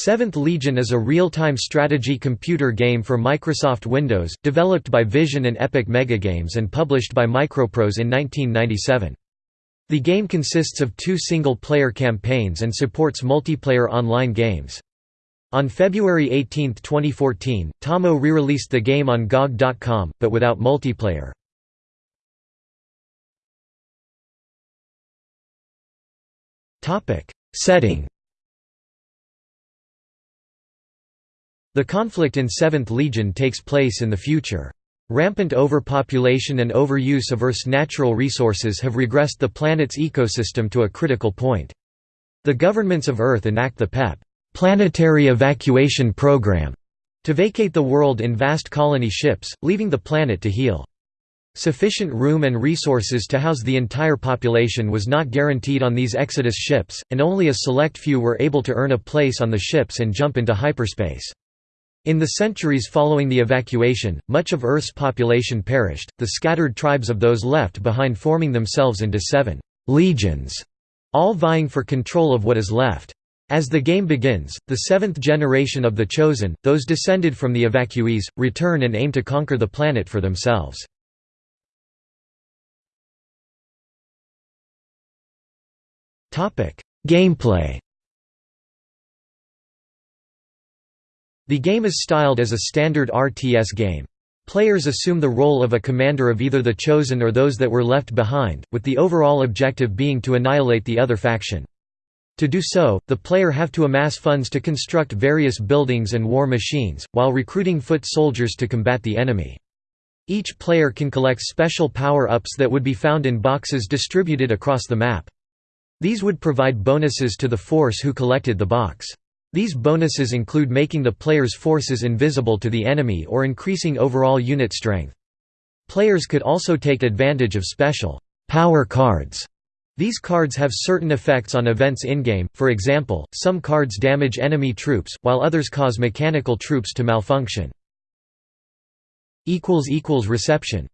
Seventh Legion is a real-time strategy computer game for Microsoft Windows, developed by Vision and Epic Megagames and published by Microprose in 1997. The game consists of two single-player campaigns and supports multiplayer online games. On February 18, 2014, Tommo re-released the game on GOG.com, but without multiplayer. Setting The conflict in Seventh Legion takes place in the future. Rampant overpopulation and overuse of Earth's natural resources have regressed the planet's ecosystem to a critical point. The governments of Earth enact the PEP planetary evacuation program to vacate the world in vast colony ships, leaving the planet to heal. Sufficient room and resources to house the entire population was not guaranteed on these Exodus ships, and only a select few were able to earn a place on the ships and jump into hyperspace. In the centuries following the evacuation, much of Earth's population perished, the scattered tribes of those left behind forming themselves into seven «legions», all vying for control of what is left. As the game begins, the seventh generation of the Chosen, those descended from the evacuees, return and aim to conquer the planet for themselves. Gameplay The game is styled as a standard RTS game. Players assume the role of a commander of either the Chosen or those that were left behind, with the overall objective being to annihilate the other faction. To do so, the player have to amass funds to construct various buildings and war machines, while recruiting foot soldiers to combat the enemy. Each player can collect special power-ups that would be found in boxes distributed across the map. These would provide bonuses to the force who collected the box. These bonuses include making the player's forces invisible to the enemy or increasing overall unit strength. Players could also take advantage of special power cards. These cards have certain effects on events in-game, for example, some cards damage enemy troops, while others cause mechanical troops to malfunction. Reception